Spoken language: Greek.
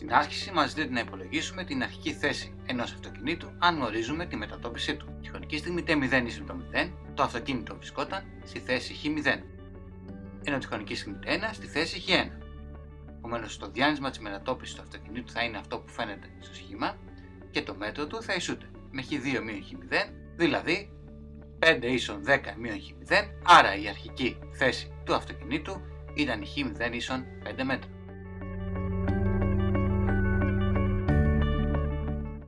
Στην άσκηση μας ζητείται να υπολογίσουμε την αρχική θέση ενός αυτοκινήτου αν γνωρίζουμε τη μετατόπιση του. Τη χρονική στιγμή t0 ίσον το 0, το αυτοκίνητο βρισκόταν στη θέση χ0, ενώ τη χρονική στιγμή t1 στη θέση χ1. Επομένως, το διάνυσμα της μετατόπισης του αυτοκινήτου θα είναι αυτό που φαίνεται στο σχήμα και το μέτρο του θα ισούται με χ2 μείον χ0, δηλαδή 5 ίσον 10 μείον χ0, άρα η αρχική θέση του αυτοκινήτου ήταν η χ0 ίσον 5 μέτρα.